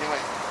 Anyway.